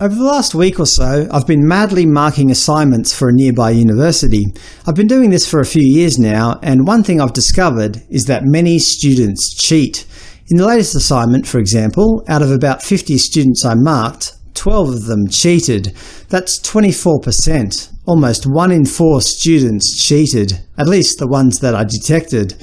Over the last week or so, I've been madly marking assignments for a nearby university. I've been doing this for a few years now, and one thing I've discovered is that many students cheat. In the latest assignment, for example, out of about 50 students I marked, 12 of them cheated. That's 24%. Almost one in four students cheated, at least the ones that I detected.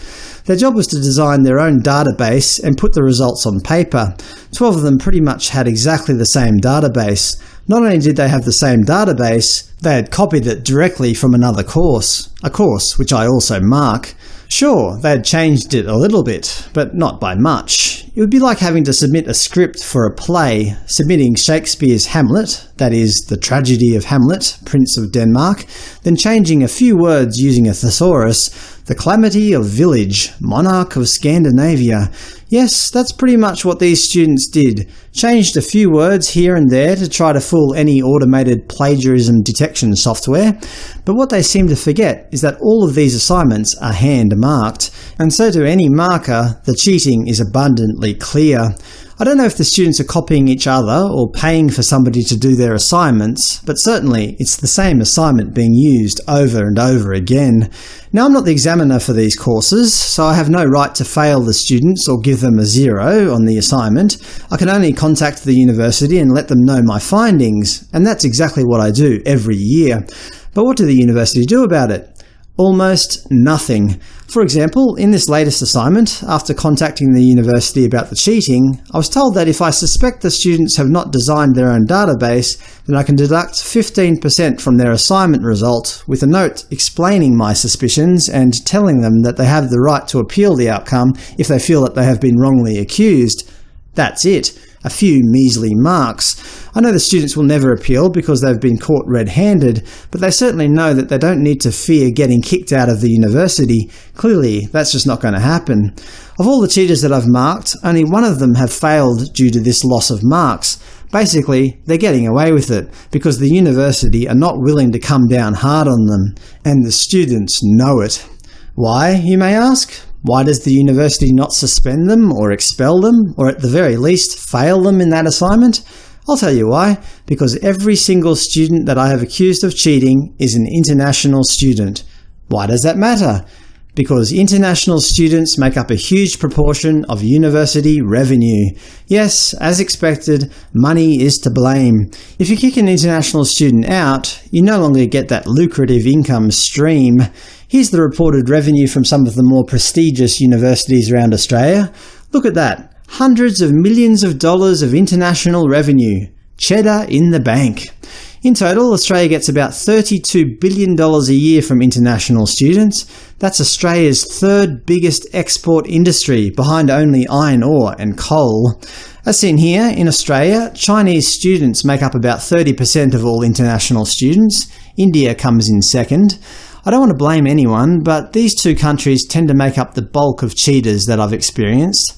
Their job was to design their own database and put the results on paper. Twelve of them pretty much had exactly the same database. Not only did they have the same database, they had copied it directly from another course, a course which I also mark. Sure, they had changed it a little bit, but not by much. It would be like having to submit a script for a play, submitting Shakespeare's Hamlet, that is, the tragedy of Hamlet, Prince of Denmark, then changing a few words using a thesaurus, the calamity of village, monarch of Scandinavia. Yes, that's pretty much what these students did. Changed a few words here and there to try to fool any automated plagiarism detection software. But what they seem to forget is that all of these assignments are hand-marked, and so to any marker, the cheating is abundantly clear. I don't know if the students are copying each other or paying for somebody to do their assignments, but certainly it's the same assignment being used over and over again. Now I'm not the examiner for these courses, so I have no right to fail the students or give them a zero on the assignment. I can only contact the university and let them know my findings, and that's exactly what I do every year. But what do the university do about it? Almost nothing. For example, in this latest assignment, after contacting the university about the cheating, I was told that if I suspect the students have not designed their own database, then I can deduct 15% from their assignment result, with a note explaining my suspicions and telling them that they have the right to appeal the outcome if they feel that they have been wrongly accused. That's it a few measly marks. I know the students will never appeal because they've been caught red-handed, but they certainly know that they don't need to fear getting kicked out of the university. Clearly, that's just not going to happen. Of all the cheaters that I've marked, only one of them have failed due to this loss of marks. Basically, they're getting away with it, because the university are not willing to come down hard on them, and the students know it. Why, you may ask? Why does the university not suspend them, or expel them, or at the very least fail them in that assignment? I'll tell you why. Because every single student that I have accused of cheating is an international student. Why does that matter? Because international students make up a huge proportion of university revenue. Yes, as expected, money is to blame. If you kick an international student out, you no longer get that lucrative income stream. Here's the reported revenue from some of the more prestigious universities around Australia. Look at that. Hundreds of millions of dollars of international revenue. Cheddar in the bank. In total, Australia gets about $32 billion a year from international students. That's Australia's third biggest export industry, behind only iron ore and coal. As seen here, in Australia, Chinese students make up about 30% of all international students. India comes in second. I don't want to blame anyone, but these two countries tend to make up the bulk of cheaters that I've experienced.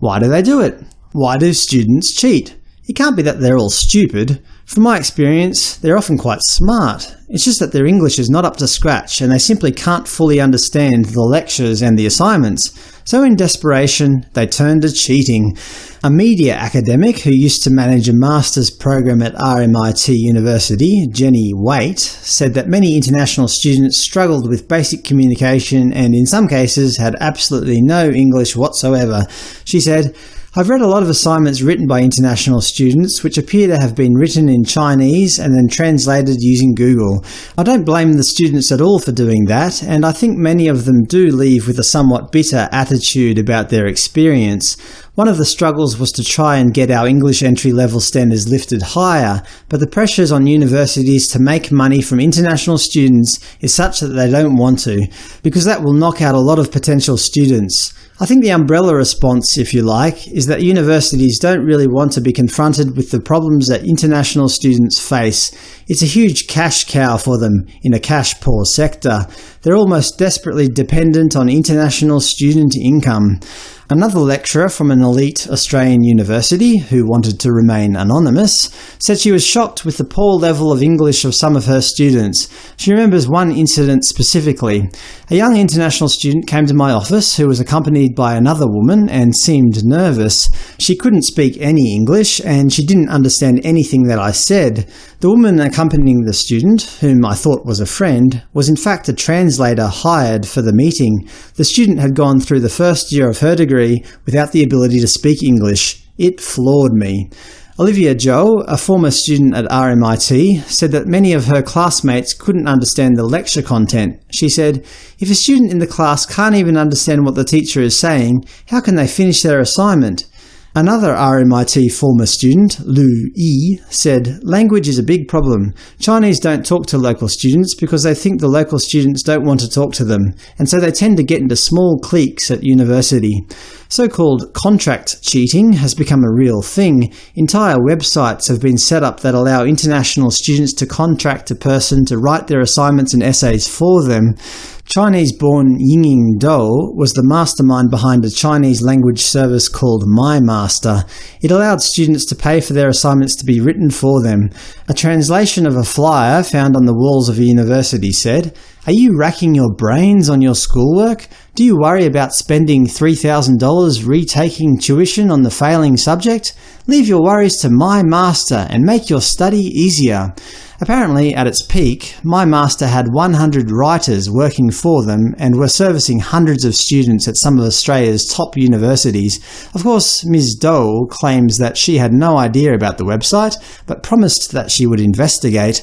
Why do they do it? Why do students cheat? It can't be that they're all stupid. From my experience, they're often quite smart. It's just that their English is not up to scratch, and they simply can't fully understand the lectures and the assignments. So in desperation, they turn to cheating. A media academic who used to manage a master's program at RMIT University, Jenny Waite, said that many international students struggled with basic communication and in some cases had absolutely no English whatsoever. She said, I've read a lot of assignments written by international students which appear to have been written in Chinese and then translated using Google. I don't blame the students at all for doing that, and I think many of them do leave with a somewhat bitter attitude about their experience. One of the struggles was to try and get our English entry-level standards lifted higher, but the pressures on universities to make money from international students is such that they don't want to, because that will knock out a lot of potential students. I think the umbrella response, if you like, is that universities don't really want to be confronted with the problems that international students face. It's a huge cash cow for them in a cash-poor sector. They're almost desperately dependent on international student income. Another lecturer from an elite Australian university, who wanted to remain anonymous, said she was shocked with the poor level of English of some of her students. She remembers one incident specifically. A young international student came to my office who was accompanied by another woman and seemed nervous. She couldn't speak any English, and she didn't understand anything that I said. The woman accompanying the student, whom I thought was a friend, was in fact a translator hired for the meeting. The student had gone through the first year of her degree without the ability to speak English. It floored me. Olivia Joe, a former student at RMIT, said that many of her classmates couldn't understand the lecture content. She said, if a student in the class can't even understand what the teacher is saying, how can they finish their assignment? Another RMIT former student, Lu Yi, said, Language is a big problem. Chinese don't talk to local students because they think the local students don't want to talk to them, and so they tend to get into small cliques at university. So-called contract cheating has become a real thing. Entire websites have been set up that allow international students to contract a person to write their assignments and essays for them. Chinese-born Yingying Dou was the mastermind behind a Chinese language service called MyMaster. It allowed students to pay for their assignments to be written for them. A translation of a flyer found on the walls of a university said, Are you racking your brains on your schoolwork? Do you worry about spending $3,000 retaking tuition on the failing subject? Leave your worries to MyMaster and make your study easier. Apparently, at its peak, MyMaster had 100 writers working for them and were servicing hundreds of students at some of Australia's top universities. Of course, Ms Dole claims that she had no idea about the website, but promised that she would investigate.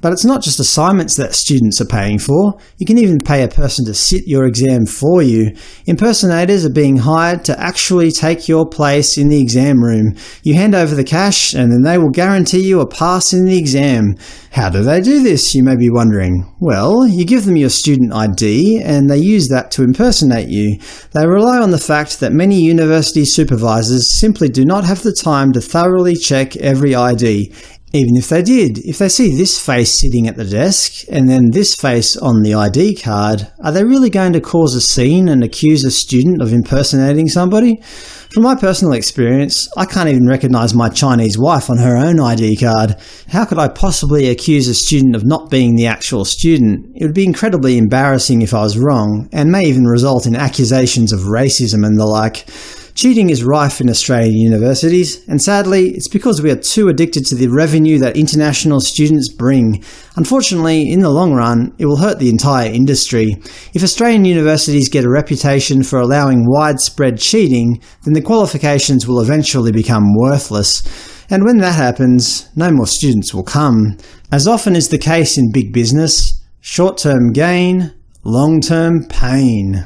But it's not just assignments that students are paying for. You can even pay a person to sit your exam for you. Impersonators are being hired to actually take your place in the exam room. You hand over the cash, and then they will guarantee you a pass in the exam. How do they do this, you may be wondering? Well, you give them your student ID, and they use that to impersonate you. They rely on the fact that many university supervisors simply do not have the time to thoroughly check every ID. Even if they did, if they see this face sitting at the desk, and then this face on the ID card, are they really going to cause a scene and accuse a student of impersonating somebody? From my personal experience, I can't even recognize my Chinese wife on her own ID card. How could I possibly accuse a student of not being the actual student? It would be incredibly embarrassing if I was wrong, and may even result in accusations of racism and the like. Cheating is rife in Australian universities, and sadly, it's because we are too addicted to the revenue that international students bring. Unfortunately, in the long run, it will hurt the entire industry. If Australian universities get a reputation for allowing widespread cheating, then the qualifications will eventually become worthless. And when that happens, no more students will come. As often is the case in big business, short-term gain, long-term pain.